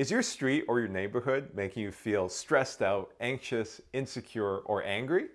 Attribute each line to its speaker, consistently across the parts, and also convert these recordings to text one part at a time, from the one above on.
Speaker 1: Is your street or your neighborhood making you feel stressed out, anxious, insecure, or angry?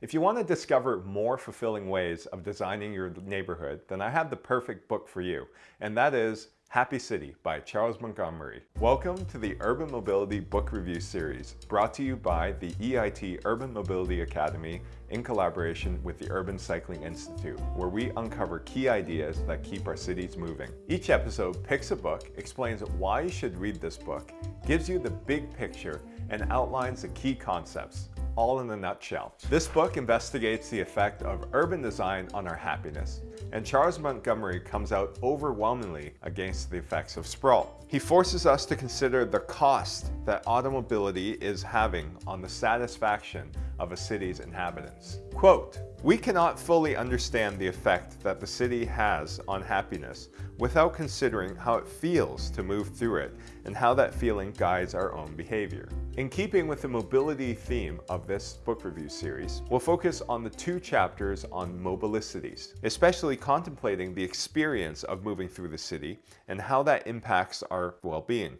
Speaker 1: If you want to discover more fulfilling ways of designing your neighborhood, then I have the perfect book for you, and that is Happy City by Charles Montgomery. Welcome to the Urban Mobility Book Review Series, brought to you by the EIT Urban Mobility Academy in collaboration with the Urban Cycling Institute, where we uncover key ideas that keep our cities moving. Each episode picks a book, explains why you should read this book, gives you the big picture, and outlines the key concepts all in a nutshell. This book investigates the effect of urban design on our happiness, and Charles Montgomery comes out overwhelmingly against the effects of sprawl. He forces us to consider the cost that automobility is having on the satisfaction of a city's inhabitants. Quote, we cannot fully understand the effect that the city has on happiness without considering how it feels to move through it and how that feeling guides our own behavior. In keeping with the mobility theme of this book review series, we'll focus on the two chapters on mobilicities, especially contemplating the experience of moving through the city and how that impacts our well-being.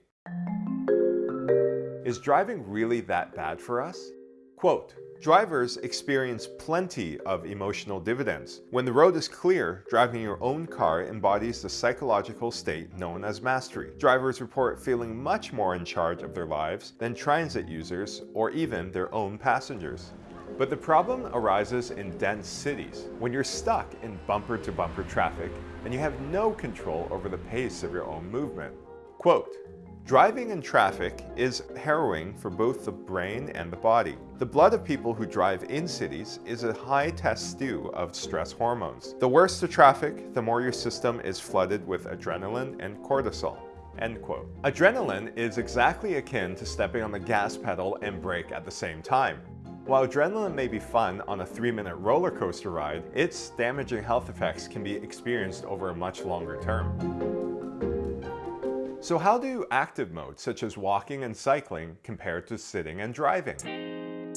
Speaker 1: Is driving really that bad for us? Quote, Drivers experience plenty of emotional dividends. When the road is clear, driving your own car embodies the psychological state known as mastery. Drivers report feeling much more in charge of their lives than transit users or even their own passengers. But the problem arises in dense cities, when you're stuck in bumper-to-bumper -bumper traffic and you have no control over the pace of your own movement. Quote, Driving in traffic is harrowing for both the brain and the body. The blood of people who drive in cities is a high test stew of stress hormones. The worse the traffic, the more your system is flooded with adrenaline and cortisol. End quote. Adrenaline is exactly akin to stepping on the gas pedal and brake at the same time. While adrenaline may be fun on a three-minute roller coaster ride, its damaging health effects can be experienced over a much longer term. So how do active modes such as walking and cycling compare to sitting and driving?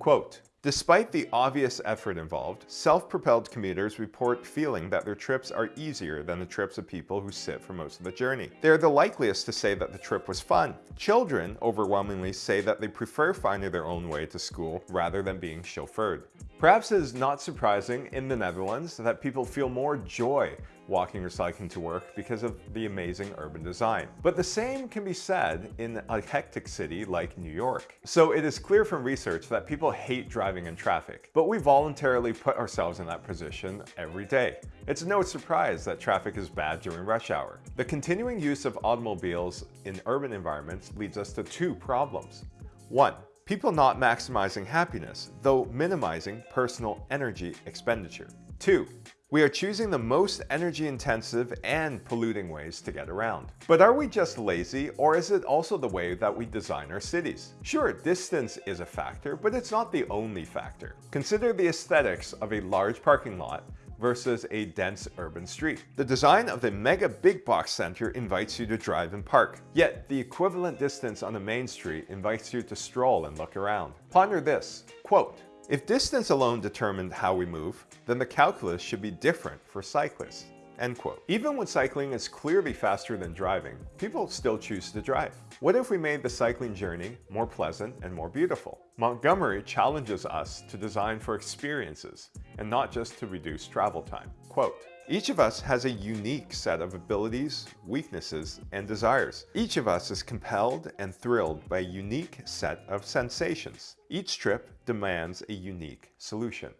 Speaker 1: Quote, Despite the obvious effort involved, self-propelled commuters report feeling that their trips are easier than the trips of people who sit for most of the journey. They are the likeliest to say that the trip was fun. Children overwhelmingly say that they prefer finding their own way to school rather than being chauffeured. Perhaps it is not surprising in the Netherlands that people feel more joy walking or cycling to work because of the amazing urban design. But the same can be said in a hectic city like New York. So it is clear from research that people hate driving in traffic, but we voluntarily put ourselves in that position every day. It's no surprise that traffic is bad during rush hour. The continuing use of automobiles in urban environments leads us to two problems. One, people not maximizing happiness, though minimizing personal energy expenditure. Two, we are choosing the most energy intensive and polluting ways to get around. But are we just lazy or is it also the way that we design our cities? Sure, distance is a factor, but it's not the only factor. Consider the aesthetics of a large parking lot versus a dense urban street. The design of the mega big box center invites you to drive and park, yet the equivalent distance on the main street invites you to stroll and look around. Ponder this, quote, if distance alone determined how we move, then the calculus should be different for cyclists. End quote. Even when cycling is clearly faster than driving, people still choose to drive. What if we made the cycling journey more pleasant and more beautiful? Montgomery challenges us to design for experiences and not just to reduce travel time. Quote, each of us has a unique set of abilities, weaknesses, and desires. Each of us is compelled and thrilled by a unique set of sensations. Each trip demands a unique solution.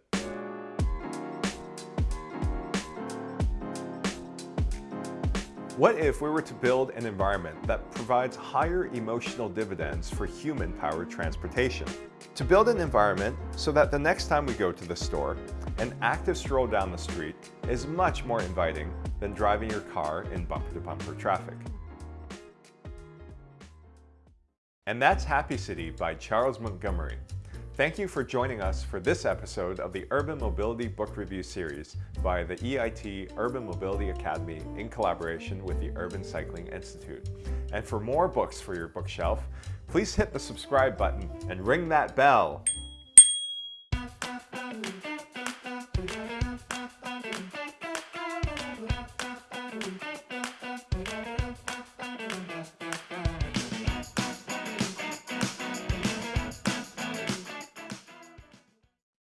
Speaker 1: What if we were to build an environment that provides higher emotional dividends for human-powered transportation? To build an environment so that the next time we go to the store, an active stroll down the street is much more inviting than driving your car in bumper-to-bumper -bumper traffic. And that's Happy City by Charles Montgomery. Thank you for joining us for this episode of the Urban Mobility Book Review Series by the EIT Urban Mobility Academy in collaboration with the Urban Cycling Institute. And for more books for your bookshelf, please hit the subscribe button and ring that bell